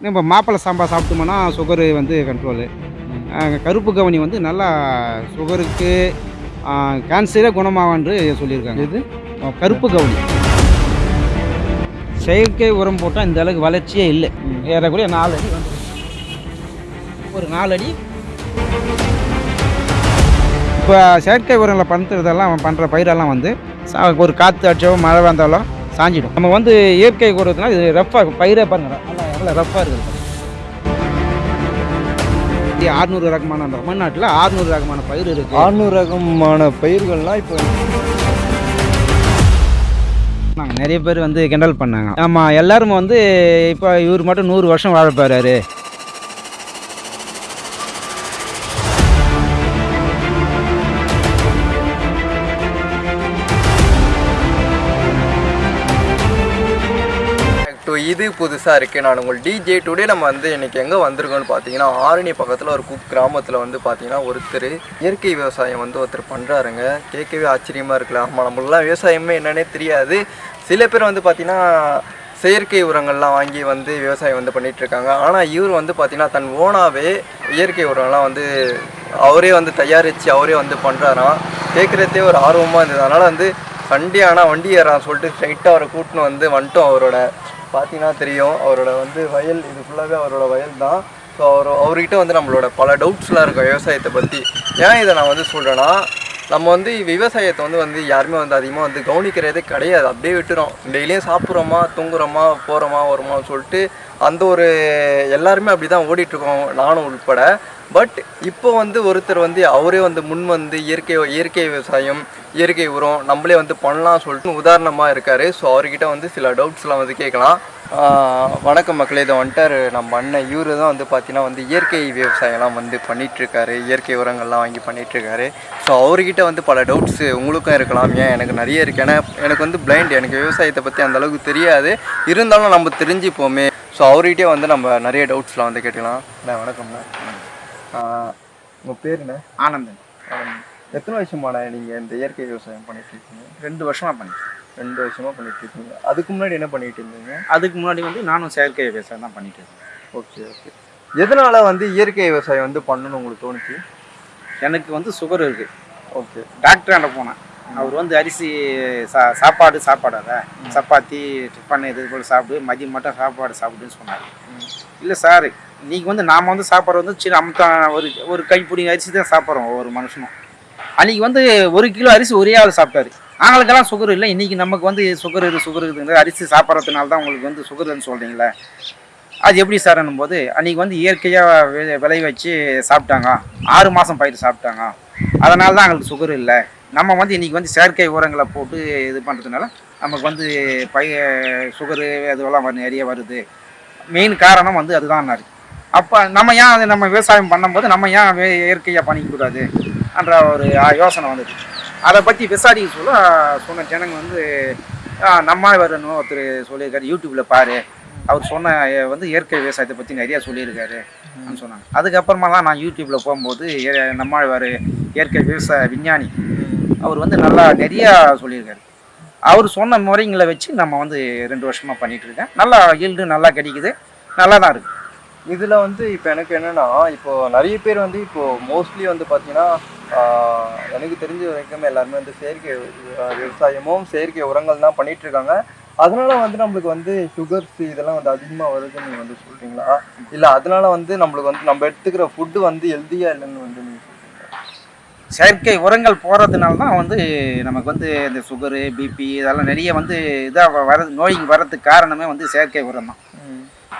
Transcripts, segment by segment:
நம்ம மாப்பிள்ளை சாம்பா சாப்பிட்டோம்னா சுகரு வந்து கண்ட்ரோலு கருப்பு கவனி வந்து நல்லா சுகருக்கு கேன்சரே குணமாகான்று சொல்லியிருக்காங்க. எது? கருப்பு கவனி. செயற்கை உரம் போட்டால் இந்த அளவுக்கு வளர்ச்சியே இல்லை. ஏறக்குறைய நாலு அடி வந்து ஒரு நாலு அடி. இப்போ செயற்கை உரங்களை பண்ணுறதெல்லாம் பண்ணுற பயிரெல்லாம் வந்து சா- ஒரு காற்று அடிச்சோ மழை வந்தாலும் சாஞ்சிடும். நம்ம வந்து இயற்கை உரத்துனா இது ரஃப்பாக பயிரே பாருங்க நல்லா ரஃப்பாக இருக்குது. ஆறுநூறு ரகமான அந்த தமிழ்நாட்டில் ஆறுநூறு ரகமான பயிர் இருக்குது ஆறுநூறு ரகமான பயிர்கள்லாம் இப்போ நாங்கள் நிறைய பேர் வந்து கிண்டல் பண்ணாங்க. ஆமாம் எல்லாரும் வந்து இப்போ இவர் மட்டும் நூறு வருஷம் வாழ போறாரு. இது புதுசாக இருக்குது நான் உங்கள் டிஜே டுடே நம்ம வந்து இன்றைக்கி எங்கே வந்திருக்கோம்னு பார்த்தீங்கன்னா ஆரணி பக்கத்தில் ஒரு குக் கிராமத்தில் வந்து பார்த்தீங்கன்னா ஒருத்தர் இயற்கை விவசாயம் வந்து ஒருத்தர் பண்ணுறாருங்க கேட்கவே ஆச்சரியமாக இருக்குல்ல ஆமாம் நம்மளாம் விவசாயமே என்னன்னே தெரியாது. சில பேர் வந்து பார்த்தீங்கன்னா செயற்கை உரங்கள்லாம் வாங்கி வந்து விவசாயம் வந்து பண்ணிகிட்ருக்காங்க ஆனால் இவர் வந்து பார்த்திங்கன்னா தன் ஓனாகவே இயற்கை உரம்லாம் வந்து அவரே வந்து தயாரித்து அவரே வந்து பண்ணுறாராம் கேட்குறதே ஒரு ஆர்வமாக இருந்தது. அதனால் வந்து சண்டே ஆனால் வண்டி ஏறான்னு சொல்லிட்டு ஸ்ட்ரைட்டாக அவரை கூட்டின்னு வந்து வந்துட்டோம் அவரோட பார்த்தீங்கன்னா தெரியும் அவரோட வந்து வயல் இது ஃபுல்லாகவே அவரோட வயல் தான். ஸோ அவர் அவர்கிட்ட வந்து நம்மளோட பல டவுட்ஸ்லாம் இருக்கும் விவசாயத்தை பற்றி ஏன் இதை நான் வந்து சொல்கிறேன்னா நம்ம வந்து விவசாயத்தை வந்து வந்து யாருமே வந்து அதிகமாக வந்து கவனிக்கிறதே கிடையாது. அப்படியே விட்டுறோம். டெய்லியும் சாப்பிட்றோமா தூங்குறோமா போகிறோமா வருமான்னு சொல்லிட்டு அந்த ஒரு எல்லாருமே அப்படி தான் ஓடிட்டுருக்கோம் நானும் உட்பட பட் இப்போ வந்து ஒருத்தர் வந்து அவரே வந்து முன் வந்து இயற்கை இயற்கை விவசாயம் இயற்கை உரம் நம்மளே வந்து பண்ணலாம் சொல்லிட்டு உதாரணமாக இருக்கார். ஸோ அவர்கிட்ட வந்து சில டவுட்ஸ்லாம் வந்து கேட்கலாம். வணக்கம் மக்களே. இதை வந்துட்டார் நம்ம அண்ணன் இவரு தான் வந்து பார்த்தீங்கன்னா வந்து இயற்கை விவசாயம்லாம் வந்து பண்ணிகிட்ருக்காரு இயற்கை உரங்கள்லாம் வாங்கி பண்ணிகிட்ருக்காரு ஸோ அவர்கிட்ட வந்து பல டவுட்ஸு உங்களுக்கும் இருக்கலாம். ஏன்? எனக்கு நிறைய இருக்குது ஏன்னா எனக்கு வந்து பிளைண்ட் எனக்கு விவசாயத்தை பற்றி அந்த அளவுக்கு தெரியாது. இருந்தாலும் நம்ம தெரிஞ்சுப்போமே. ஸோ அவர்கிட்டே வந்து நம்ம நிறைய டவுட்ஸ்லாம் வந்து கேட்டுக்கலாம். நான் வணக்கம்ண்ணா. உங்கள் பேர் என்ன? ஆனந்தன். எத்தனை வருஷமாண்ணா நீங்கள் இந்த இயற்கை விவசாயம் பண்ணிட்டு இருக்கீங்க? ரெண்டு வருஷமாக பண்ணி ரெண்டு வருஷமாக பண்ணிட்டு இருக்கீங்க. அதுக்கு முன்னாடி என்ன பண்ணிட்டு இருந்தீங்க? அதுக்கு முன்னாடி வந்து நானும் செயற்கை விவசாயம் தான் பண்ணிட்டு இருக்கேன் ஓகே ஓகே. எதனால வந்து இயற்கை விவசாயம் வந்து பண்ணணும்னு உங்களுக்கு தோணுச்சு? எனக்கு வந்து சுகர் இருக்குது ஓகே. டாக்டராண்ட போனேன். அவர் வந்து அரிசி சா சாப்பாடு சாப்பாடாத. சப்பாத்தி டிஃபன் இது போல் சாப்பிடு. மதியம் மட்டும் சாப்பாடு சாப்பிடுன்னு சொன்னார். இல்லை சார் நீங்கள் வந்து நாம் வந்து சாப்பிட்றது வந்து சின்ன அமுத்தான் ஒரு ஒரு கைப்பிடி அரிசி தான் சாப்பிட்றோம் ஒவ்வொரு மனுஷனும். அன்றைக்கி வந்து ஒரு கிலோ அரிசி ஒரே ஆள் சாப்பிட்டாரு. அவங்களுக்கெல்லாம் சுகர் இல்லை. இன்றைக்கி நமக்கு வந்து சுகர் இது சுகர் இருக்குங்க அரிசி சாப்பிட்றதுனால தான் உங்களுக்கு வந்து சுகர்னு சொல்கிறீங்களே அது எப்படி சார்னும் போது அன்றைக்கி வந்து இயற்கையாக விளை வச்சு சாப்பிட்டாங்க. ஆறு மாதம் பயிர் சாப்பிட்டாங்க. அதனால தான் அவங்களுக்கு சுகர் இல்லை. நம்ம வந்து இன்றைக்கி வந்து செயற்கை உரங்களை போட்டு இது பண்ணுறதுனால நமக்கு வந்து பய சுகரு அதுவெல்லாம் நிறைய வருது. மெயின் காரணம் வந்து அதுதான் அப்போ நம்ம ஏன் அது நம்ம விவசாயம் பண்ணும்போது நம்ம ஏன் வே- இயற்கையாக பண்ணிக்கூடாது என்ற ஒரு யோசனை வந்தது. அதை பற்றி விசாரிக்க சொல்ல சொன்ன ஜனங்க வந்து நம்ம வரணும் ஒருத்தர் சொல்லியிருக்காரு யூடியூப்பில் பாரு. அவர் சொன்ன வந்து இயற்கை விவசாயத்தை பற்றி நிறையா சொல்லியிருக்காரு அப்படின்னு சொன்னாங்க. அதுக்கப்புறமா தான் நான் யூடியூப்பில் போகும்போது நம்மாழ்வார் இயற்கை விவசாய விஞ்ஞானி. அவர் வந்து நல்லா நிறையா சொல்லியிருக்காரு. அவர் சொன்ன முறைங்களை வச்சு நம்ம வந்து ரெண்டு வருஷமாக பண்ணிட்டு இருக்கேன். நல்லா ஈல்டு நல்லா கிடைக்குது. நல்லா தான் இருக்குது இதில் வந்து இப்போ எனக்கு என்னென்னா இப்போது நிறைய பேர் வந்து இப்போது மோஸ்ட்லி வந்து பார்த்திங்கன்னா எனக்கு தெரிஞ்ச வரைக்கும் எல்லாருமே வந்து செயற்கை விவசாயமும் செயற்கை உரங்கள் தான் பண்ணிகிட்ருக்காங்க அதனால் அதனால வந்து நம்மளுக்கு வந்து சுகர்ஸ் இதெல்லாம் வந்து அதிகமாக வருதுன்னு நீங்கள் வந்து சொல்கிறீங்களா இல்லை அதனால வந்து நம்மளுக்கு வந்து நம்ம எடுத்துக்கிற ஃபுட்டு வந்து ஹெல்த்தியாக இல்லைன்னு வந்து நீங்கள் செயற்கை உரங்கள் போகிறதுனால தான் வந்து நமக்கு வந்து இந்த சுகரு பிபி இதெல்லாம் நிறைய வந்து இதாக வர நோய் வர்றதுக்கு காரணமே வந்து செயற்கை உரம் தான்.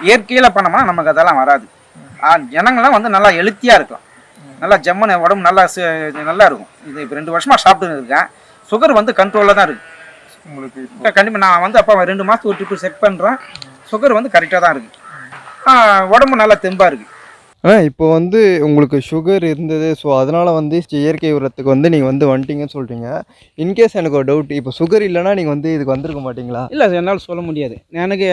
இயற்கையில் பண்ணோம்னா நமக்கு அதெல்லாம் வராது. ஜனங்கள்லாம் வந்து நல்லா ஹெல்த்தியாக இருக்கலாம். நல்லா ஜம்முன்னு உடம்பு நல்லா நல்லா இருக்கும். இது இப்போ ரெண்டு வருஷமாக சாப்பிட்டு இருக்கேன். சுகர் வந்து கண்ட்ரோலில் தான் இருக்குது உங்களுக்கு கண்டிப்பாக நான் வந்து அப்போ ரெண்டு மாதத்துக்கு ஒரு ட்ரிப்பு செக் பண்ணுறேன் சுகர் வந்து கரெக்டாக தான் இருக்குது உடம்பு நல்லா தெம்பாக இருக்குது ஆ இப்போ வந்து உங்களுக்கு சுகர் இருந்தது. ஸோ அதனால் வந்து இயற்கை உரத்துக்கு வந்து நீங்கள் வந்து வந்துட்டீங்கன்னு சொல்கிறீங்க இன்கேஸ் எனக்கு ஒரு டவுட் இப்போ சுகர் இல்லைன்னா நீங்கள் வந்து இதுக்கு வந்திருக்க மாட்டீங்களா? இல்லை என்னால் சொல்ல முடியாது. எனக்கு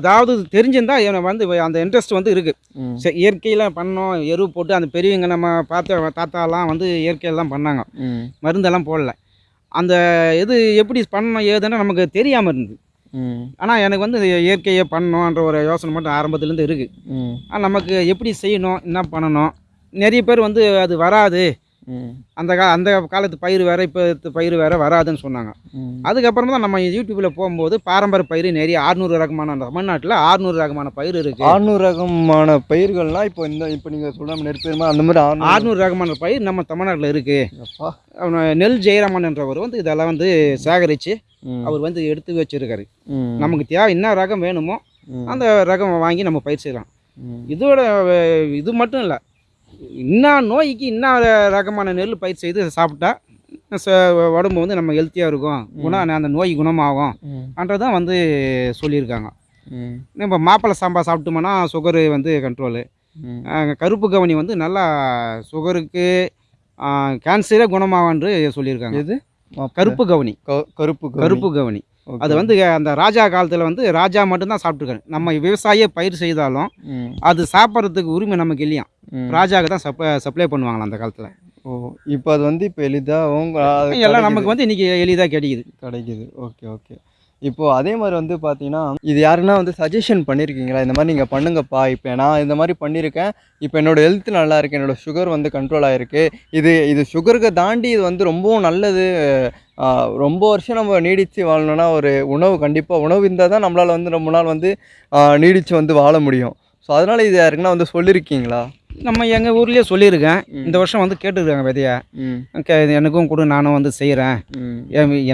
ஏதாவது தெரிஞ்சிருந்தா எனக்கு வந்து அந்த இன்ட்ரெஸ்ட் வந்து இருக்குது சரி இயற்கையில் பண்ணோம் எரு போட்டு அந்த பெரியவங்க நம்ம பார்த்த தாத்தாலாம் வந்து இயற்கையில் தான் பண்ணாங்க மருந்தெல்லாம் போடல. அந்த இது எப்படி பண்ணணும் ஏதுன்னு நமக்கு தெரியாமல் இருந்தது. ஆனால் எனக்கு வந்து இயற்கையை பண்ணணுன்ற ஒரு யோசனை மட்டும் ஆரம்பத்துலேருந்து இருக்குது நமக்கு எப்படி செய்யணும் என்ன பண்ணணும் நிறைய பேர் வந்து அது வராது. அந்த கா அந்த காலத்து பயிர் வேறு இப்போ பயிர் வேறு வராதுன்னு சொன்னாங்க. அதுக்கப்புறம் தான் நம்ம யூடியூப்பில் போகும்போது பாரம்பரிய பயிர் நிறைய ஆறுநூறு ரகமான தமிழ்நாட்டில் ஆறுநூறு ரகமான பயிர் இருக்குது ஆறுநூறு ரகமான பயிர்கள்லாம் இப்போ இந்த இப்போ நீங்கள் சொல்கிற நெற்பயிர்மா அந்த மாதிரி ஆறுநூறு ரகமான பயிர் நம்ம தமிழ்நாட்டில் இருக்குது அப்பா. நெல் ஜெயராமன் என்றவர் வந்து இதெல்லாம் வந்து சேகரித்து அவர் வந்து எடுத்து வச்சிருக்காரு. நமக்கு தேவை என்ன ரகம் வேணுமோ அந்த ரகம் வாங்கி நம்ம பயிர் செய்யலாம். இதோட இது மட்டும் இல்லை இன்னும் நோய்க்கு இன்னும் ரகமான நெல் பயிர் செய்து சாப்பிட்டா ச- உடம்பு வந்து நம்ம ஹெல்த்தியாக இருக்கும். குணம் அந்த நோய் குணமாகும். அன்றதான் வந்து சொல்லியிருக்காங்க. நம்ம மாப்பிள்ளை சாம்பார் சாப்பிட்டோம்னா சுகரு வந்து கண்ட்ரோலு கருப்பு கவனி வந்து நல்லா சுகருக்கு கேன்சரே குணமாகும்ன்று சொல்லியிருக்காங்க. எது? கருப்பு கவனி. கருப்பு கருப்பு கவனி. அது வந்து அந்த ராஜா காலத்தில் வந்து ராஜா மட்டும்தான் சாப்பிட்ருக்காரு நம்ம விவசாய பயிர் செய்தாலும் அது சாப்பிட்றதுக்கு உரிமை நமக்கு இல்லையா? ராஜாவுக்கு தான் சப்ளை சப்ளை பண்ணுவாங்களாம் அந்த காலத்தில்? ஓ இப்போ அது வந்து இப்போ எளிதாகவும் அது எல்லாம் நமக்கு வந்து இன்றைக்கி எளிதாக கிடைக்குது. கிடைக்குது. Okay okay. இப்போது அதே மாதிரி வந்து பார்த்தீங்கன்னா இது யாருன்னா வந்து சஜஷன் பண்ணியிருக்கீங்களா இந்த மாதிரி நீங்கள் பண்ணுங்கப்பா இப்போ நான் இந்த மாதிரி பண்ணியிருக்கேன் இப்போ என்னோடய ஹெல்த் நல்லா இருக்குது என்னோடய சுகர் வந்து கண்ட்ரோல் ஆகிருக்கு இது இது சுகருக்கு தாண்டி இது வந்து ரொம்பவும் நல்லது. ரொம்ப வருஷம் நம்ம நீடித்து வாழணும்னா ஒரு உணவு கண்டிப்பாக உணவு இருந்தால் தான் நம்மளால் வந்து ரொம்ப நாள் வந்து நீடித்து வந்து வாழ முடியும். ஸோ அதனால் இது யாருக்குன்னா வந்து சொல்லியிருக்கீங்களா நம்ம எங்கள் ஊர்லேயே சொல்லியிருக்கேன். இந்த வருஷம் வந்து கேட்டுருக்காங்க விதைய. எனக்கும் கொடு நானும் வந்து செய்கிறேன்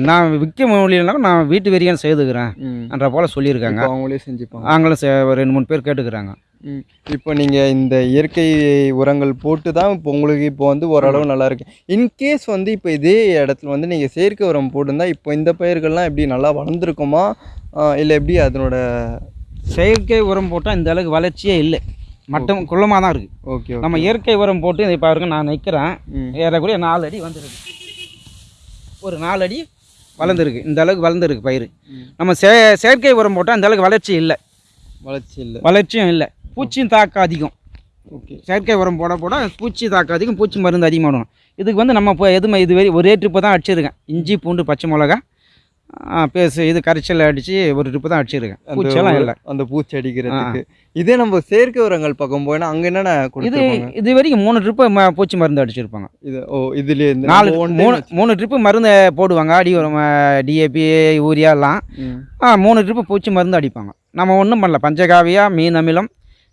என்ன விற்க முடியலனாலும் நான் வீட்டு வெறியான் செய்துக்கிறேன் என்ற போல் சொல்லியிருக்காங்க. அவங்களே செஞ்சுப்பாங்க. அவங்களும் ரெண்டு மூணு பேர் கேட்டுக்கிறாங்க. இப்போ நீங்கள் இந்த இயற்கை உரங்கள் போட்டு தான் இப்போ உங்களுக்கு இப்போ வந்து ஓரளவு நல்லா இருக்கு. இன்கேஸ் வந்து இப்போ இதே இடத்துல வந்து நீங்கள் செயற்கை உரம் போட்டிருந்தா இப்போ இந்த பயிர்கள்லாம் எப்படி நல்லா வளர்ந்துருக்குமா? இல்லை எப்படி அதனோட செயற்கை உரம் போட்டால் இந்த அளவுக்கு வளர்ச்சியே இல்லை. மட்டம் குள்ளமாக தான் இருக்குது ஓகே நம்ம இயற்கை உரம் போட்டு இதை பாருங்க நான் நிற்கிறேன் ஏறக்குறைய நாலு அடி வந்துருக்கு. ஒரு நாலு அடி வளர்ந்துருக்கு. இந்த அளவுக்கு வளர்ந்துருக்கு பயிர். நம்ம சே செயற்கை உரம் போட்டால் இந்த அளவுக்கு வளர்ச்சி இல்லை. வளர்ச்சி இல்லை. வளர்ச்சியும் இல்லை. பூச்சியும் தாக்கம் அதிகம். ஓகே செயற்கை உரம் போட போட பூச்சி தாக்கம் அதிகம் பூச்சி மருந்து அதிகமாகும் இதுக்கு வந்து நம்ம இப்போ எதுவுமே இது ஒரே ட்ரிப்பு தான் அடிச்சிருக்கேன். இஞ்சி பூண்டு பச்சை மிளகா பேசு இது கரைச்சல் அடித்து ஒரு ட்ரிப்பு தான் அடிச்சிருக்கேன். ஒரு- இல்லை. அந்த பூச்சி அடிக்கிறதுக்கு. இதே நம்ம செயற்கை உரங்கள் பக்கம் போனா அங்கே என்னென்ன இது இது வரைக்கும் மூணு ட்ரிப்பு ம பூச்சி மருந்து அடிச்சிருப்பாங்க. இது ஓ இதுலேயே இந்த நாலு மூணு மூணு ட்ரிப்பு மருந்து போடுவாங்க. அடி உரம் டிஏபி யூரியா எல்லாம். மூணு ட்ரிப்பு பூச்சி மருந்து அடிப்பாங்க. நம்ம ஒன்றும் பண்ணல. பஞ்சகாவியா மீன் அமிலம்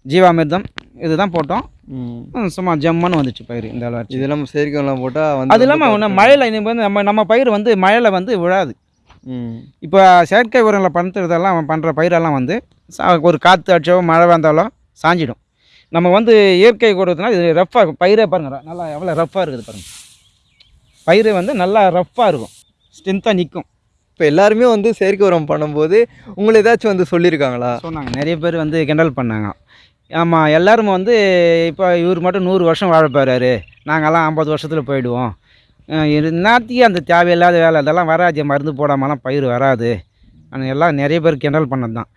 ஜீவாமிர்தம் இதுதான் போட்டோம். சும்மா ஜம்முன்னு வந்துச்சு பயிர் இந்த வளர்ச்சி இதெல்லாம் செயற்கை உரம் போட்டால் அது இல்லாமல் மழையில் இது வந்து நம்ம நம்ம பயிர் வந்து மழையில் வந்து விழாது. இப்போ செயற்கை உரங்களை பண்ணுறதெல்லாம் பண்ணுற பயிரெல்லாம் வந்து சா- ஒரு காற்று அடிச்சோ மழை வந்தாலும் சாஞ்சிடும். நம்ம வந்து இயற்கை கொடுத்தனா இது ரஃப்பாக பயிரே பாருங்க நல்லா எவ்வளோ ரஃப்பாக இருக்குது பாருங்க. பயிர் வந்து நல்லா ரஃப்பாக இருக்கும். ஸ்ட்ரென்த்தாக நிற்கும் இப்போ எல்லாருமே வந்து செயற்கை உரம் பண்ணும்போது உங்களை ஏதாச்சும் வந்து சொல்லியிருக்காங்களா? சொன்னாங்க. நிறைய பேர் வந்து கிண்டல் பண்ணாங்க. ஆமாம் எல்லாரும் வந்து இப்போ இவர் மட்டும் நூறு வருஷம் வாழ போகிறாரு நாங்கள்லாம் ஐம்பது வருஷத்தில் போயிடுவோம். அஹ் இது அந்த தேவையில்லாத வேலை அதெல்லாம் வராது. மருந்து போடாமலாம் பயிர் வராது. ஆனால் எல்லாம் நிறைய பேர் கிண்டல் பண்ணது தான்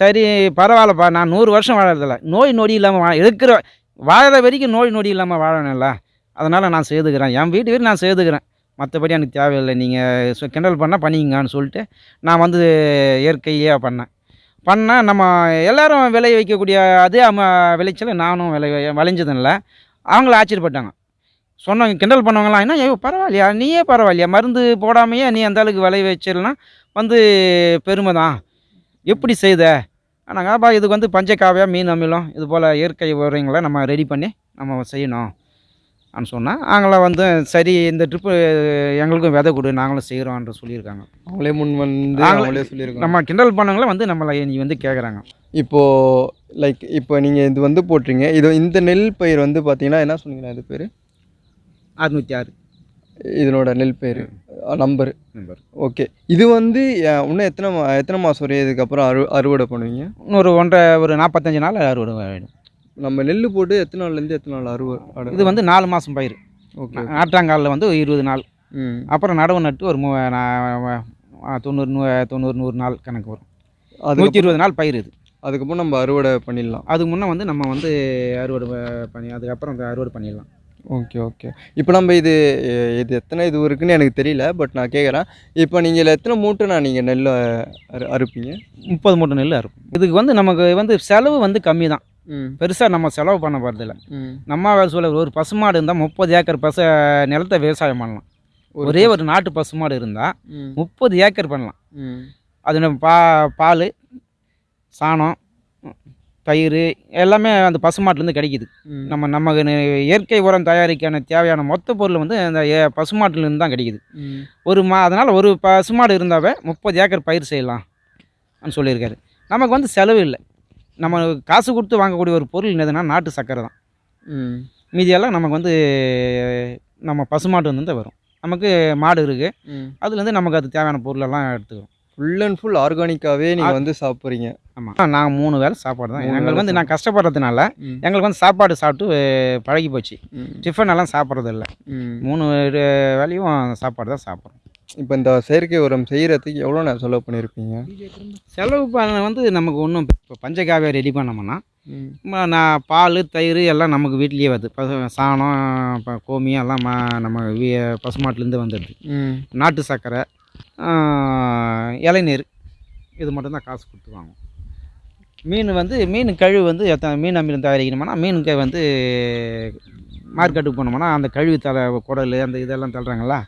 சரி பரவாயில்லப்பா. நான் நூறு வருஷம் வாழறதில்ல. நோய் நொடி இல்லாமல் வா இருக்கிற வாழற வரைக்கும் நோய் நொடி இல்லாமல் வாழணும்ல. அதனால் நான் செய்துக்கிறேன் என் வீட்டு வீடு நான் செய்துக்கிறேன் மற்றபடி எனக்கு தேவையில்லை. நீங்கள் கிண்டல் பண்ணால் பண்ணிங்கன்னு சொல்லிட்டு நான் வந்து இயற்கையாக பண்ணேன். பண்ணால் நம்ம எல்லோரும் விளைய வைக்கக்கூடிய அதே அம்மா விளைச்சலை நானும் விளை விளைஞ்சதில்ல அவங்கள ஆச்சரியப்பட்டாங்க. சொன்னவங்க கிண்டல் பண்ணவங்களாம் என்ன ஐயோ பரவாயில்லையா? நீயே பரவாயில்லையா? மருந்து போடாமையே நீ அந்த அளவுக்கு விளைய வச்சிடலாம் வந்து பெருமை தான். எப்படி செய்த? நாங்கள் அப்பா இதுக்கு வந்து பஞ்சகாவியா மீன் அமிலம் இது போல் இயற்கை உரங்களை நம்ம ரெடி பண்ணி நம்ம செய்யணும். அப்படின்னு சொன்னால் அவங்கள வந்து சரி இந்த ட்ரிப்பு எங்களுக்கும் விதை கொடு நாங்களும் செய்கிறோன்ற சொல்லியிருக்காங்க. அவங்களே முன் வந்து அவங்களே சொல்லியிருக்காங்க. நம்ம கிண்டல் பண்ணவங்கள வந்து நம்மளை நீ வந்து கேட்குறாங்க இப்போ லைக் இப்போ நீங்கள் இது வந்து போட்டுறீங்க இது இந்த நெல் பயிர் வந்து பார்த்தீங்கன்னா என்ன சொன்னீங்களா இது பேர்? அறுநூற்றி ஆறு. இதனோட நெல் பயிர் நம்பர். நம்பர். ஓகே. இது வந்து இன்னும் எத்தனை மா- எத்தனை மாதம் வரையும் இதுக்கப்புறம் அறு அறுவடை பண்ணுவீங்க? இன்னொரு ஒன்றரை ஒரு நாற்பத்தஞ்சு நாள் அறுவடை ஆகிடும் நம்ம நெல் போட்டு எத்தனை நாள்லேருந்து எத்தனை நாள் அறுவடை இது வந்து நாலு மாதம் பயிர். ஓகே ஆற்றாங்காலில் வந்து இருபது நாள். அப்புறம் நடவு நட்டு ஒரு மூ தொண்ணூறு நூ தொண்ணூறு நூறு நாள் கணக்கு வரும். அதுக்கு நூற்றி இருபது நாள் பயிர் இது. அதுக்கப்புறம் நம்ம அறுவடை பண்ணிடலாம். அதுக்கு முன்னே வந்து நம்ம வந்து அறுவடை பண்ணி அதுக்கப்புறம் அறுவடை பண்ணிடலாம். ஓகே ஓகே இப்போ நம்ம இது இது எத்தனை இது இருக்குன்னு எனக்கு தெரியல பட் நான் கேட்குறேன் இப்போ நீங்கள் இதில் எத்தனை மூட்டைண்ணா நீங்கள் நெல் அறு அறுப்பீங்க? முப்பது மூட்டை நெல் இருக்கும் இதுக்கு வந்து நமக்கு வந்து செலவு வந்து கம்மி தான் பெருசாக நம்ம செலவு பண்ண போகிறதில்ல நம்ம வேலை சொல்ல ஒரு பசுமாடு இருந்தால் முப்பது ஏக்கர் பசு நிலத்தை விவசாயம் பண்ணலாம். ஒரே ஒரு நாட்டு பசுமாடு இருந்தால் முப்பது ஏக்கர் பண்ணலாம். அது நம்ம பா பால் சாணம் தயிர் எல்லாமே அந்த பசுமாட்டுலேருந்து கிடைக்குது. நம்ம நமக்கு நி- இயற்கை உரம் தயாரிக்கான தேவையான மொத்த பொருள் வந்து அந்த பசுமாட்டுலேருந்து தான் கிடைக்குது. ஒரு மா அதனால் ஒரு பசுமாடு இருந்தாவே முப்பது ஏக்கர் பயிர் செய்யலாம் சொல்லியிருக்காரு. நமக்கு வந்து செலவு இல்லை. நம்ம காசு கொடுத்து வாங்கக்கூடிய ஒரு பொருள் என்னதுன்னா நாட்டு சர்க்கரை தான். மீதியெல்லாம் நமக்கு வந்து நம்ம பசுமாட்டு வந்து வரும். நமக்கு மாடு இருக்குது அதுலேருந்து நமக்கு அது தேவையான பொருளெல்லாம் எடுத்துக்கிறோம். ஃபுல் அண்ட் ஃபுல் ஆர்கானிக்காகவே நீங்கள் வந்து சாப்பிட்றீங்க. ஆமாம் நான் மூணு வேளை சாப்பாடு தான். எங்களுக்கு வந்து நான் கஷ்டப்படுறதுனால எங்களுக்கு வந்து சாப்பாடு சாப்பிட்டு பழகி போச்சு. டிஃபன் எல்லாம் சாப்பிட்றது இல்லை ம். மூணு வே- வேளையும் சாப்பாடு தான் சாப்பிட்றோம். இப்போ இந்த செயற்கை உரம் செய்கிறதுக்கு எவ்வளோ நான் செலவு பண்ணியிருப்பீங்க செலவு பண்ண வந்து நமக்கு ஒன்றும் இப்போ பஞ்சகாவியை ரெடி பண்ணோம்னா நான் பால் தயிர் எல்லாம் நமக்கு வீட்லேயே வருது. பசு சாணம் இப்போ கோமியம் எல்லாம் நம்ம பசுமாட்டுலேருந்து வந்துடுது நாட்டு சர்க்கரை இளநீர் இது மட்டும்தான் காசு கொடுத்து வாங்குவோம். மீன் வந்து மீன் கழிவு வந்து எத்தனை மீன் அமிலம் தயாரிக்கணும்னா மீனுக்கு வந்து மார்க்கெட்டுக்கு போனோம்னா அந்த கழிவு தலை குடல் அந்த இதெல்லாம் தள்ளுறாங்களா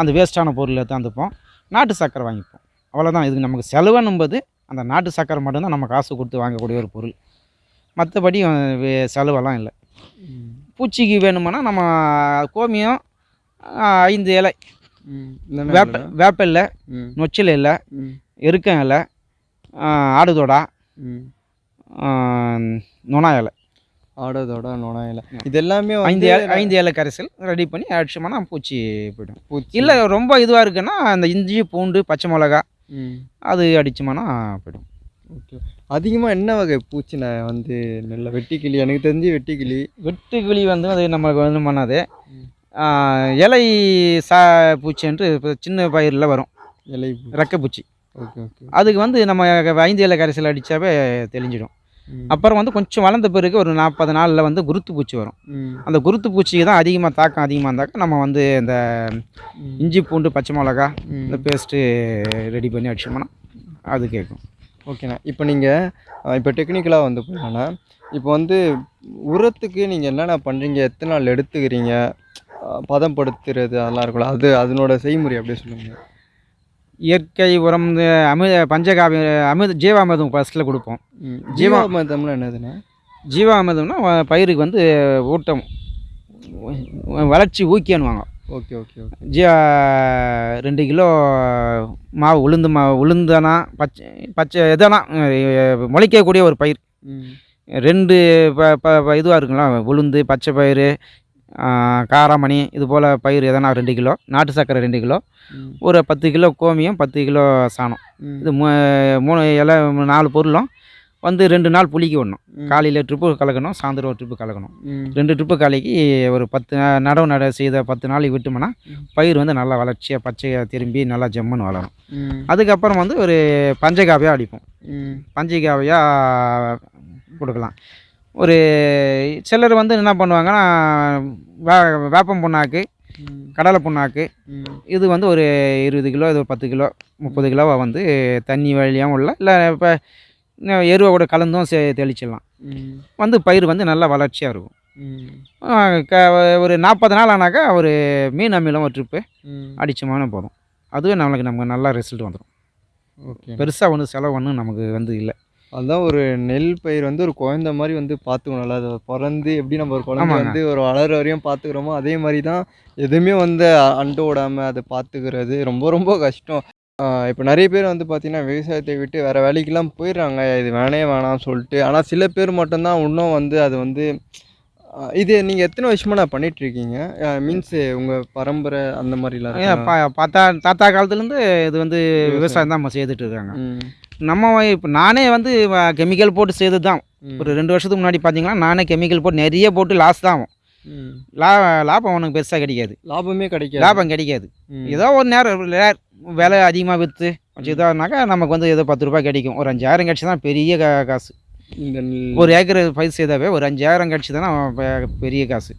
அந்த வேஸ்ட்டான பொருளை எடுத்தாந்துப்போம் நாட்டு சர்க்கரை வாங்கிப்போம். அவ்வளோதான் இதுக்கு நமக்கு செலவுன்னும்போது அந்த நாட்டு சர்க்கரை மட்டும்தான் நம்ம காசு கொடுத்து வாங்கக்கூடிய ஒரு பொருள். மற்றபடி செலவெல்லாம் இல்லை. பூச்சிக்கு வேணுமானா நம்ம கோமியம் ஐந்து இலை வேப்ப வேப்ப இலை ம். நொச்சில் இலை ம். எருக்கம் இலை ஆடுதொடா நொணா இலை. ஆடதோட நுழையில இது எல்லாமே ஐந்து வந்து இலை ஐந்து இலை கரைசல் ரெடி பண்ணி அடிச்சோம்னா பூச்சி போய்டும். பூச்சி. இல்லை ரொம்ப இதுவாக இருக்குன்னா அந்த இஞ்சி பூண்டு பச்சை மிளகா ம். அது அடிச்சோம்னா போய்டும். ஓகே. அதிகமாக என்ன வகை பூச்சி நான் வந்து நல்ல வெட்டிக்கிளி எனக்கு தெரிஞ்சு வெட்டிக்கிளி. வெட்டுக்கிளி வந்து அது நம்மளுக்கு வந்து பண்ணாது இலை சா பூச்சின்ட்டு இப்போ சின்ன பயிரில் வரும். இலை ரெக்கை பூச்சி. Okay okay. அதுக்கு வந்து நம்ம ஐந்து இலை கரைசல் அடித்தாவே தெளிஞ்சிடும். அப்புறம் வந்து கொஞ்சம் வளர்ந்த பிறகு ஒரு நாற்பது நாளில் வந்து குருத்து பூச்சி வரும். அந்த குருத்து பூச்சிக்கு தான் அதிகமாக தாக்கம் அதிகமாக இருந்தாக்கா நம்ம வந்து இந்த. இஞ்சி பூண்டு பச்சை மிளகா. இந்த பேஸ்ட்டு ரெடி பண்ணி அடிச்சோம்னா அது கேட்கும். ஓகேண்ணா. இப்போ நீங்கள் இப்போ டெக்னிக்கலாக வந்து போயிடலாண்ணா இப்போ வந்து உரத்துக்கு நீங்கள் என்னென்ன பண்ணுறீங்க எத்தனை நாள் எடுத்துக்கிறீங்க? பதப்படுத்துறது அதெல்லாம் இருக்கும்ல. அது அதனோட செய்முறை அப்படியே சொல்லுங்கள் இயற்கை உரம் இந்த அமிர்த பஞ்சகாவி அமிர்த ஜீவாமிர்தம் ஃபஸ்ட்டில் கொடுப்போம். ம் ஜீவா- ஜீவாமிர்தம்னா பயிருக்கு வந்து ஊட்டம். வளர்ச்சி ஊக்கியன்னுவாங்க ஓகே ஓகே ஓகே. ஜீ ரெண்டு கிலோ மாவு உளுந்து மாவு உளுந்தனா பச்சை பச்சை எதனா முளைக்கக்கூடிய ஒரு பயிர். ரெண்டு ப ப இதுவாக இருக்குங்களா உளுந்து பச்சை பயிறு காராமணி இது போல் பயிர் எதனா ரெண்டு கிலோ நாட்டு சர்க்கரை ரெண்டு கிலோ ஒரு பத்து கிலோ கோமியம் பத்து கிலோ சாணம். இது மூ மூணு இலை நாலு பொருளும் வந்து ரெண்டு நாள் புளிக்க விடணும். காலையில் ட்ரிப்பு கலக்கணும் சாயந்தரம் ஒரு ட்ரிப்பு கலக்கணும். ரெண்டு ட்ரிப்பு கலக்கி ஒரு பத்து நடவு நட செய்த பத்து நாளைக்கு விட்டோம்னா. பயிர் வந்து நல்லா வளர்ச்சியாக பச்சையாக திரும்பி நல்லா ஜம்முன்னு வளரும். அதுக்கப்புறம் வந்து ஒரு பஞ்சகாவியாக அடிப்போம். பஞ்சகாவியாக கொடுக்கலாம். ஒரு சிலர் வந்து என்ன பண்ணுவாங்கன்னா வே வேப்பம் புண்ணாக்கு கடலை புண்ணாக்கு இது வந்து ஒரு இருபது கிலோ இது பத்து கிலோ முப்பது கிலோவை வந்து தண்ணி வழியாகவும் உள்ள இல்லை இப்போ எருவை கூட கலந்தும் சே தெளிச்சிடலாம். வந்து பயிர் வந்து நல்லா வளர்ச்சியாக இருக்கும். க ஒரு நாற்பது நாள் ஆனாக்கா ஒரு மீன் அமிலம் ஒரு ட்ரிப்பு அடிச்சோம்னா போதும். அதுவே நம்மளுக்கு நமக்கு நல்லா ரிசல்ட் வந்துடும் ஓகே. பெருசாக ஒன்றும் செலவு ஒன்றும் நமக்கு வந்து இல்லை. அதான் ஒரு நெல் பயிர் வந்து ஒரு குழந்த மாதிரி வந்து பார்த்துக்கணும்ல அதை பிறந்து எப்படி நம்ம ஒரு குழந்தை. வந்து ஒரு வளர வரையும் பார்த்துக்கிறோமோ அதே மாதிரி தான் எதுவுமே வந்து அண்டு விடாமல் அதை பார்த்துக்கிறது ரொம்ப ரொம்ப கஷ்டம். இப்போ நிறைய பேர் வந்து பார்த்தீங்கன்னா விவசாயத்தை விட்டு வேறு வேலைக்கெல்லாம் போயிடுறாங்க. இது வேணே வேணாம்னு சொல்லிட்டு. ஆனால் சில பேர் மட்டும்தான் இன்னும் வந்து அது வந்து இது நீங்கள் எத்தனை வருஷமாக நான் பண்ணிகிட்ருக்கீங்க மீன்ஸ் உங்கள் பரம்பரை அந்த மாதிரிலாம் பார்த்தா தாத்தா காலத்துலேருந்து இது வந்து விவசாயம். தான் நம்ம செய்துட்டு இருக்காங்க. நம்ம இப்போ நானே வந்து கெமிக்கல் போட்டு செய்தது தான். ஒரு ரெண்டு வருஷத்துக்கு முன்னாடி பார்த்தீங்கன்னா நானே கெமிக்கல் போட்டு நிறைய போட்டு லாஸ் தான் ஆகும். லா லாபம் உனக்கு பெருசாக கிடைக்காது. லாபமே கிடைக்காது. லாபம் கிடைக்காது. ஏதோ ஒரு நேரம் விலை அதிகமாக விற்று கொஞ்சம் இதாகனாக்கா நமக்கு வந்து ஏதோ பத்து ரூபாய் கிடைக்கும். ஒரு அஞ்சாயிரம் கிடச்சி தான் பெரிய கா- காசு. ஒரு ஏக்கர் பயிர் செய்தாவே ஒரு அஞ்சாயிரம் கிடச்சி தானே பெரிய காசு.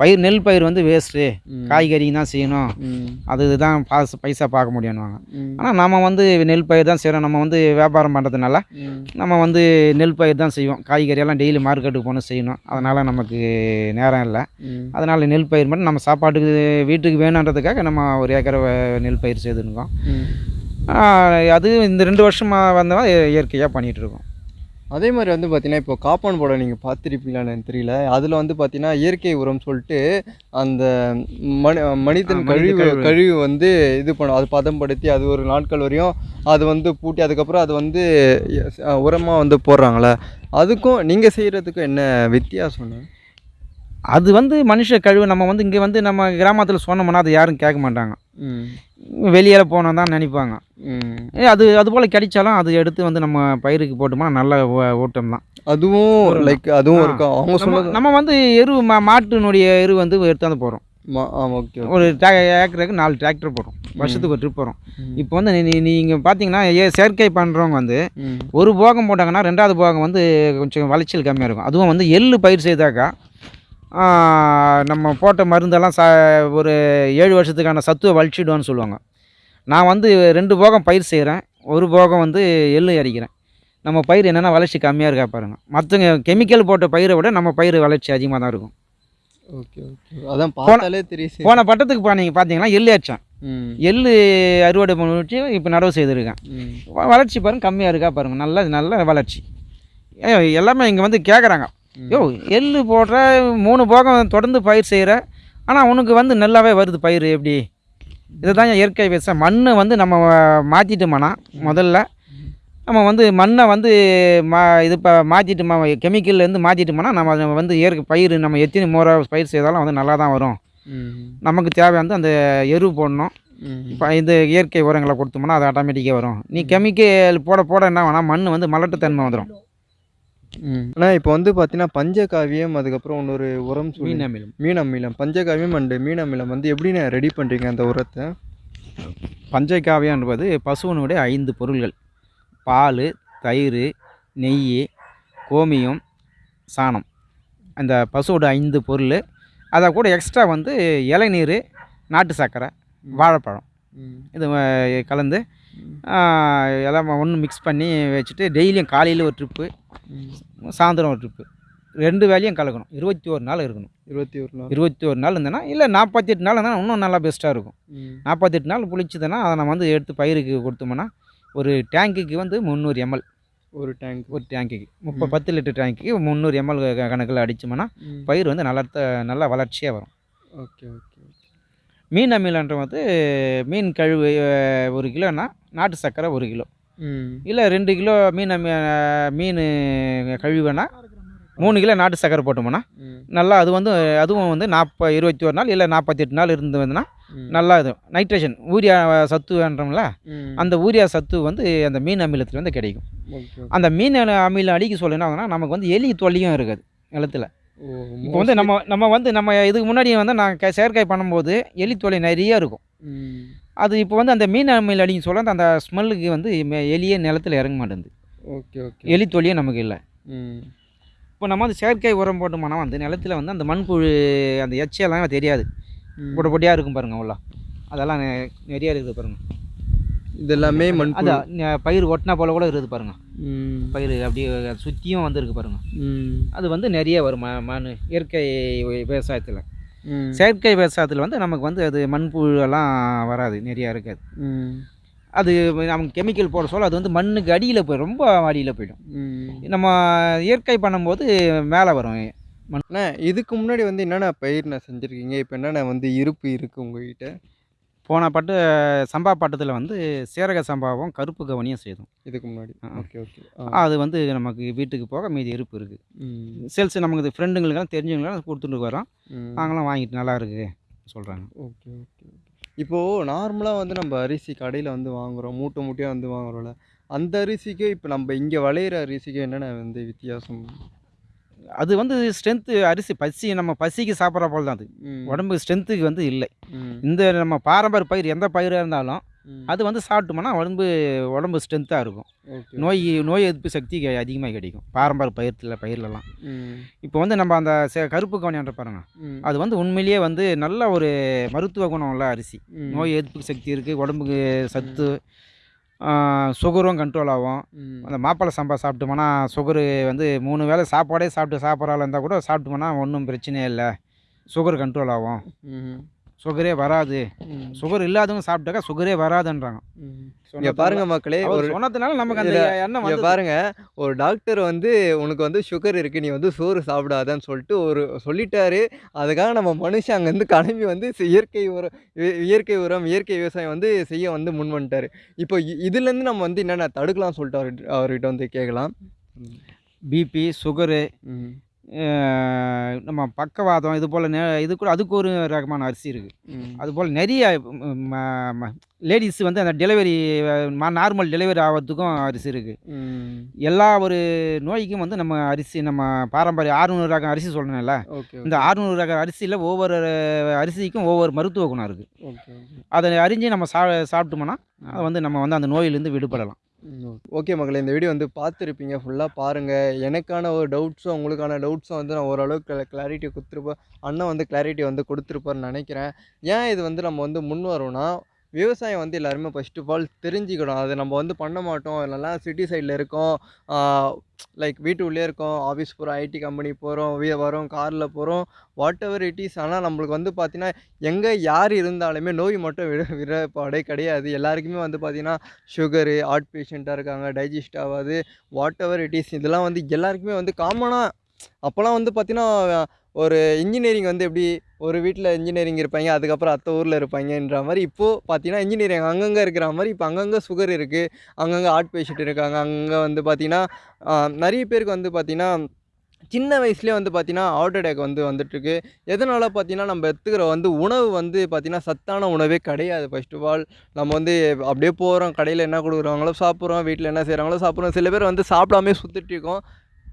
பயிர் நெல் பயிர் வந்து வேஸ்ட்டு காய்கறி தான் செய்யணும். ம், அதுதான் பாசு பைசா பார்க்க முடியும்னுவாங்க. ஆனால் நம்ம வந்து நெல் பயிர் தான் செய்கிறோம் நம்ம வந்து வியாபாரம் பண்ணுறதுனால. நம்ம வந்து நெல் பயிர் தான் செய்வோம். காய்கறியெல்லாம் டெய்லி மார்க்கெட்டுக்கு போகணும் செய்யணும். அதனால் நமக்கு நேரம் இல்லை. அதனால் நெல் பயிர் மட்டும் நம்ம சாப்பாட்டுக்கு வீட்டுக்கு வேணுன்றதுக்காக நம்ம ஒரு ஏக்கரை நெல் பயிர் செய்துருக்கோம். அது இந்த ரெண்டு வருஷமாக வந்தவன் இயற்கையாக பண்ணிகிட்ருக்கோம் அதே மாதிரி வந்து பார்த்தீங்கன்னா இப்போ காப்பான் போட நீங்கள் பார்த்துருப்பீங்களான்னு தெரியல. அதில் வந்து பார்த்தீங்கன்னா இயற்கை உரம் சொல்லிட்டு அந்த மனி மனிதன் கழிவு. கழிவு. வந்து இது பண்ணும். அது பதம்படுத்தி அது ஒரு நாட்கள் வரையும் அது வந்து பூட்டி அதுக்கப்புறம் அது வந்து உரமாக வந்து போடுறாங்களே அதுக்கும் நீங்கள் செய்கிறதுக்கும் என்ன வித்தியாசம்னு அது வந்து மனுஷ கழிவு நம்ம வந்து இங்கே வந்து நம்ம கிராமத்தில் சொன்னோம்னா அது யாரும் கேட்க மாட்டாங்க. வெளியில் போனோம் தான் நினைப்பாங்க. அது அது போல் கிடைச்சாலும் அது எடுத்து வந்து நம்ம பயிருக்கு போட்டோம்னா நல்ல ஊட்டம் தான். அதுவும் லைக் அதுவும். இருக்கும். அவங்க நம்ம சொன்னது நம்ம வந்து எரு மா மாட்டினுடைய எரு வந்து எடுத்தாந்து போகிறோம் ஓகே ஒரு ஏக்கருக்கு நாலு டிராக்டர் போகிறோம் வருஷத்துக்கு ஒரு ட்ரிப் போகிறோம். இப்போ வந்து நீ நீங்கள் பார்த்தீங்கன்னா ஏ செயற்கை பண்ணுறவங்க வந்து ஒரு போகம் போட்டாங்கன்னா ரெண்டாவது போகம் வந்து கொஞ்சம் விளைச்சல் கம்மியாக இருக்கும். அதுவும் வந்து எள்ளு பயிர் செய்தாக்கா நம்ம போட்ட மருந்தெல்லாம் சா ஒரு ஏழு வருஷத்துக்கான சத்துவை வலிச்சிடும்னு சொல்லுவாங்க. நான் வந்து ரெண்டு போகம் பயிர் செய்கிறேன் ஒரு போகம் வந்து எள்ளு அடிக்கிறேன் நம்ம பயிர் என்னென்னா வளர்ச்சி கம்மியாக இருக்கா பாருங்க. மற்றவங்க கெமிக்கல் போட்ட பயிரை விட நம்ம பயிர் வளர்ச்சி அதிகமாக தான் இருக்கும். Okay okay. அதான் பார்த்தாலே தெரியும் போன பட்டத்துக்கு பா நீங்கள் பார்த்தீங்கன்னா எள்ளு அடித்தேன் ம். எள்ளு அறுவடை பண்ணி இப்போ நடவு செய்திருக்கேன். வளர்ச்சி பாருங்க கம்மியாக இருக்கா பாருங்க. நல்ல நல்ல வளர்ச்சி. எல்லாமே இங்கே வந்து கேட்குறாங்க. யோ எள்ளு போடுற மூணு போகம் தொடர்ந்து பயிர் செய்கிற ஆனால் உனக்கு வந்து நல்லாவே வருது பயிர் எப்படி? இதுதான் இயற்கை விவசாயம் மண்ணை வந்து நம்ம மாற்றிட்டோம்னா முதல்ல. நம்ம வந்து மண்ணை வந்து மா இது இப்போ மாற்றிட்டோமா கெமிக்கல்லேருந்து மாற்றிட்டோம்னா நம்ம வந்து இயற்கை பயிர் நம்ம எத்தனை முறை பயிர் செய்தாலும் வந்து நல்லா தான் வரும். நமக்கு தேவை வந்து அந்த எரு போடணும். இப்போ இது இயற்கை உரங்களை கொடுத்தோம்னா அது ஆட்டோமேட்டிக்காக வரும். நீ கெமிக்கல் போட போட என்ன வேணா மண் வந்து மலட்டுத்தன்மை வந்துடும் ம். இப்போ வந்து பார்த்தீங்கன்னா பஞ்சகாவியம் அதுக்கப்புறம் இன்னொரு உரம் சொல்லி மீன் அமிலம் மீன் அமிலம் பஞ்சகாவியம் அண்டு மீன் அமிலம் வந்து எப்படிண்ணே ரெடி பண்ணுறீங்க அந்த உரத்தை? பஞ்சகாவியம் என்பது பசுவனுடைய ஐந்து பொருள்கள். பால் தயிர் நெய் கோமியம் சாணம். அந்த பசுவோட ஐந்து பொருள். அதை கூட எக்ஸ்ட்ரா வந்து இளநீர் நாட்டு சர்க்கரை வாழைப்பழம். ம். இது அஹ், கலந்து ஆஹ், எல்லாம் ஒன்று மிக்ஸ் பண்ணி வச்சுட்டு டெய்லியும் காலையில் ஒரு ட்ரிப்பு சாயந்தரம் ஒரு ட்ரிப்பு ரெண்டு வேலையும் கலக்கணும். இருபத்தி ஒரு நாள் இருக்கணும். இருபத்தி ஒரு நாள். இருபத்தி ஒரு நாள் இருந்தேன்னா இல்லை நாற்பத்தெட்டு நாள் இருந்தால் இன்னும் நல்லா பெஸ்ட்டாக இருக்கும். நாற்பத்தெட்டு நாள் புளிச்சதுன்னா அதை நம்ம வந்து எடுத்து பயிருக்கு கொடுத்தோம்னா ஒரு டேங்க்குக்கு வந்து முந்நூறு எம்எல் ஒரு டேங்க் ஒரு டேங்க்குக்கு முப்பது பத்து லிட்டர் டேங்க்குக்கு முந்நூறு எம்எல் கணக்கில் அடித்தோம்னா பயிர் வந்து நல்லா நல்லா வளர்ச்சியாக வரும். ஓகே ஓகே மீன் அமிலன்ற வந்து மீன் கழுவு ஒரு கிலோன்னா நாட்டு சர்க்கரை ஒரு கிலோ. இல்லை ரெண்டு கிலோ மீன் மீன் கழுவுனா மூணு கிலோ நாட்டு சர்க்கரை போட்டோம்னா ம். நல்லா அது வந்து அதுவும் வந்து நாற்ப இருபத்தி ஒரு நாள் இல்லை நாற்பத்தெட்டு நாள் இருந்து வந்துன்னா நல்லா இது. நைட்ரேஷன் ஊரியா சத்துன்றோம்ல ம். அந்த ஊரியா சத்து வந்து அந்த மீன் அமிலத்தில் வந்து கிடைக்கும். அந்த மீன் அமி- அமிலம் அடிக்க சொல்ல என்ன ஆகுதுன்னா நமக்கு வந்து எலி தொல்லியும் இருக்காது நிலத்துல. இப்போ வந்து நம்ம நம்ம வந்து நம்ம இதுக்கு முன்னாடி வந்து நான் க- செயற்கை பண்ணும்போது எலி தொல்லை நிறைய இருக்கும். அது இப்போ வந்து அந்த மீன் அமிலம் அடிக்க சொல்ல அந்த ஸ்மெல்லுக்கு வந்து எலியே நிலத்துல இறங்க மாட்டேங்குது. Okay okay. எலி தொல்லியே நமக்கு இல்லை. ம். இப்போ நம்ம வந்து செயற்கை உரம் போட்டோம்னா வந்து நிலத்துல வந்து அந்த மண்புழு அந்த எச்செல்லாம் தெரியாது. பொட்ட பொட்டியாக இருக்கும் பாருங்க அவ்வளோ அதெல்லாம் நெ- நிறைய இருக்குது பாருங்க. இது எல்லாமே மண் அது ந- பயிர் ஒட்டினா போல கூட இருக்குது பாருங்க. ம். பயிர் அப்படியே சுற்றியும் வந்துருக்கு பாருங்க. ம். அது வந்து நிறைய வரும் மண் இயற்கை விவசாயத்தில். செயற்கை விவசாயத்தில் வந்து நமக்கு வந்து அது மண்புழு எல்லாம் வராது நிறையா இருக்காது. அது நமக்கு கெமிக்கல் போட சொல்ல அது வந்து மண்ணுக்கு அடியில் போய் ரொம்ப அடியில் போயிடும். நம்ம இயற்கை பண்ணும்போது மேலே வரும். அண்ணா இதுக்கு முன்னாடி வந்து என்னென்ன பயிர்ண்ணா செஞ்சுருக்கீங்க? இப்போ என்னென்ன வந்து இருப்பு இருக்குது உங்ககிட்ட? போன பட்டு சம்பா பட்டத்தில் வந்து சீரக சம்பாவும் கருப்பு கவனியும் செய்தோம் இதுக்கு முன்னாடி. Okay okay. அது வந்து நமக்கு வீட்டுக்கு போக மீதி இருப்பு இருக்குது சேல்ஸ் நமக்கு ஃப்ரெண்டுங்களுக்கெல்லாம் தெரிஞ்சவங்களுக்கெல்லாம் கொடுத்துட்டு வரோம். நாங்களும் வாங்கிட்டு நல்லா இருக்கு சொல்கிறாங்க ஓகே ஓகே இப்போது நார்மலாக வந்து நம்ம அரிசி கடையில் வந்து வாங்குகிறோம் மூட்டை மூட்டையாக வந்து வாங்குறோம்ல. அந்த அரிசிக்கு இப்போ நம்ம இங்கே விளையிற அரிசிக்கு என்னென்ன வந்து வித்தியாசம்? அது வந்து ஸ்ட்ரென்த்து அரிசி பசி நம்ம பசிக்கு சாப்பிட்ற போல தான் அது. ம். உடம்பு ஸ்ட்ரென்த்துக்கு வந்து இல்லை. இந்த நம்ம பாரம்பரிய பயிர் எந்த பயிராக இருந்தாலும் அது வந்து சாப்பிட்டோம்னா உடம்பு உடம்பு ஸ்ட்ரென்த்தாக இருக்கும். நோய் நோய் எதிர்ப்பு சக்தி அதிகமாக கிடைக்கும். பாரம்பரிய பயிர்த்தில் பயிர்லலாம். இப்போ வந்து நம்ம அந்த கருப்பு கவனியான்ற பாருங்க. அது வந்து உண்மையிலேயே வந்து நல்ல ஒரு மருத்துவ குணம் உள்ள அரிசி. நோய் எதிர்ப்பு சக்தி இருக்குது உடம்புக்கு சத்து சுகரும் கண்ட்ரோல் ஆகும். அந்த மாப்பிள்ளை சம்பா சாப்பிட்டோம்னா சுகரு வந்து மூணு வேளை சாப்பாடே சாப்பிட்டு சாப்பிட்றாள் இருந்தால் கூட சாப்பிட்டோம்னா ஒன்றும் பிரச்சனையே இல்லை. சுகர் கண்ட்ரோல் ஆகும். சுகரே வராது. சுகர் இல்லாதவங்க சாப்பிட்டாக்கா சுகரே வராதுன்றாங்க. இங்க பாருங்க மக்களே அவர் ஒரு சொன்னதுனால நமக்கு அந்த எண்ணம் பாருங்க ஒரு டாக்டர் வந்து உனக்கு வந்து சுகர் இருக்கு நீ வந்து சோறு சாப்பிடாதன்னு சொல்லிட்டு ஒரு சொல்லிட்டாரு. அதுக்காக நம்ம மனுஷன் அங்கேருந்து கிளம்பி வந்து இயற்கை உரம் இ- இயற்கை உரம் இயற்கை விவசாயம் வந்து செய்ய வந்து முன் வந்துட்டாரு. இப்போ இதுலேருந்து நம்ம வந்து என்னென்ன தடுக்கலாம் சொல்லிட்டு அவர் அவர்கிட்ட வந்து கேட்கலாம். பிபி சுகரு ம். நம்ம பக்கவாதம் இது போல் இது கூட அதுக்கு ஒரு ரகமான அரிசி இருக்குது அதுபோல் நிறைய லேடிஸ் வந்து அந்த டெலிவரி நார்மல் டெலிவரி ஆகிறதுக்கும் அரிசி இருக்குது எல்லா ஒரு நோய்க்கும் வந்து நம்ம அரிசி நம்ம பாரம்பரிய ஆறுநூறு ரகம் அரிசி ஓகே இந்த ஆறுநூறு ரக அரிசியில் ஒவ்வொரு அரிசிக்கும் ஒவ்வொரு மருத்துவ குணம் இருக்குது அதை அறிஞ்சு நம்ம சா சாப்பிட்டோம்னா அது வந்து நம்ம வந்து அந்த நோயிலேருந்து விடுபடலாம். ஓகே மகளே இந்த வீடியோ வந்து பார்த்துருப்பீங்க. ஃபுல்லாக பாருங்கள் எனக்கான ஒரு டவுட்ஸும் உங்களுக்கான டவுட்ஸும் வந்து நான் ஓரளவுக்கு கிளாரிட்டி கொடுத்துருப்பேன் அண்ணன் வந்து கிளாரிட்டி வந்து கொடுத்துருப்பார்னு நினைக்கிறேன். ஏன் இது வந்து நம்ம வந்து முன் வரோம்னா விவசாயம் வந்து எல்லாருமே ஃபர்ஸ்ட் ஆஃப் ஆல் தெரிஞ்சுக்கணும். அது நம்ம வந்து பண்ண மாட்டோம். நல்லா சிட்டி சைடில் இருக்கோம். லைக் வீட்டு உள்ளே இருக்கோம். ஆஃபீஸ் போகிறோம் ஐடி கம்பெனி போகிறோம் வீ வரோம் காரில் போகிறோம் வாட் எவர் இட் இஸ் ஆனால் நம்மளுக்கு வந்து பார்த்திங்கன்னா எங்கே யார் இருந்தாலுமே நோய் மட்டும் விட விடப்பாடே கிடையாது. எல்லாருக்குமே வந்து பார்த்திங்கன்னா சுகரு ஹார்ட் பேஷண்ட்டாக இருக்காங்க டைஜஸ்ட் ஆகாது. வாட் எவர் இட் இஸ் இதெல்லாம் வந்து எல்லாருக்குமே வந்து காமனாக அப்போல்லாம் வந்து பார்த்திங்கன்னா ஒரு இன்ஜினியரிங் வந்து எப்படி ஒரு வீட்டில் இன்ஜினியரிங் இருப்பாங்க அதுக்கப்புறம் அத்தை ஊரில் இருப்பாங்கன்ற மாதிரி இப்போது பார்த்தீங்கன்னா இன்ஜினியரிங் அங்கங்கே இருக்கிற மாதிரி இப்போ அங்கங்கே சுகர் இருக்குது அங்கங்கே ஹார்ட் பேஷண்ட் இருக்காங்க அங்கங்கே வந்து பார்த்திங்கன்னா நிறைய பேருக்கு வந்து பார்த்திங்கன்னா சின்ன வயசுலேயே வந்து பார்த்திங்கன்னா ஹார்ட் அட்டாக் வந்து வந்துட்டுருக்கு. எதனால் பார்த்தீங்கன்னா நம்ம எடுத்துக்கிற வந்து உணவு வந்து பார்த்திங்கன்னா சத்தான உணவே கிடையாது. ஃபர்ஸ்ட் ஆஃப் ஆல் நம்ம வந்து அப்படியே போகிறோம் கடையில் என்ன கொடுக்குறாங்களோ சாப்பிட்றோம் வீட்டில் என்ன செய்கிறாங்களோ சாப்பிட்றோம். சில பேர் வந்து சாப்பிடாமே சுற்றிட்டு இருக்கோம்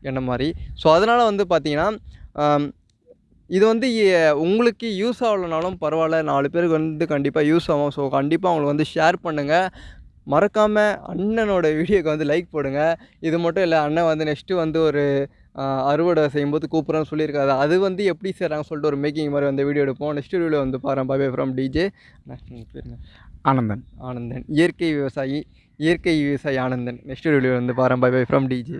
என்ன மாதிரி? ஸோ அதனால் வந்து பார்த்திங்கன்னா இது வந்து உங்களுக்கு யூஸ் ஆகலைனாலும் பரவாயில்ல. நாலு பேருக்கு வந்து கண்டிப்பாக யூஸ் ஆகும். ஸோ கண்டிப்பாக அவங்களுக்கு வந்து ஷேர் பண்ணுங்கள் மறக்காமல் அண்ணனோட வீடியோக்கு வந்து லைக் போடுங்க. இது மட்டும் இல்லை அண்ணன் வந்து நெக்ஸ்ட்டு வந்து ஒரு அறுவடை செய்யும்போது கூப்பிட்றேன்னு சொல்லியிருக்காரு. அது வந்து எப்படி செய்கிறாங்க சொல்லிட்டு ஒரு மேக்கிங் மாதிரி வந்து வீடியோ எடுப்போம். நெக்ஸ்ட் வீடியோ வந்து பாருங்க. பாபே ஃப்ரம் டிஜே? ஆனந்தன். ஆனந்தன். இயற்கை விவசாயி இயற்கை விவசாயி ஆனந்தன். நெக்ஸ்ட் வீடியோ வந்து பாருங்க. Bye bye from DJ